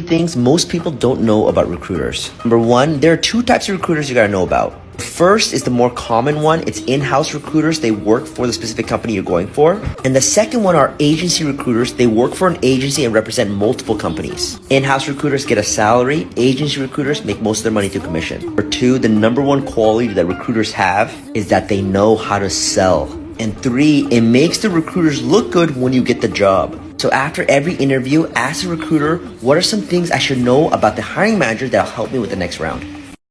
things most people don't know about recruiters. Number one, there are two types of recruiters you gotta know about. First is the more common one. It's in-house recruiters. They work for the specific company you're going for. And the second one are agency recruiters. They work for an agency and represent multiple companies. In-house recruiters get a salary. Agency recruiters make most of their money through commission. Number two, the number one quality that recruiters have is that they know how to sell. And three, it makes the recruiters look good when you get the job. So after every interview, ask the recruiter, what are some things I should know about the hiring manager that'll help me with the next round?